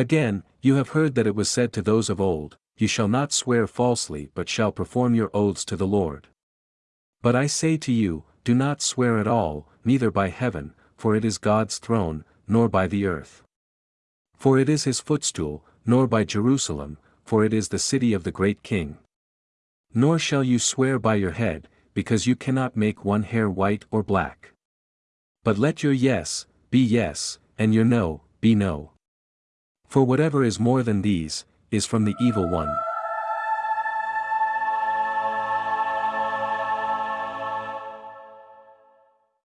Again, you have heard that it was said to those of old, You shall not swear falsely but shall perform your oaths to the Lord. But I say to you, do not swear at all, neither by heaven, for it is God's throne, nor by the earth. For it is his footstool, nor by Jerusalem, for it is the city of the great king. Nor shall you swear by your head, because you cannot make one hair white or black. But let your yes, be yes, and your no, be no. For whatever is more than these, is from the evil one.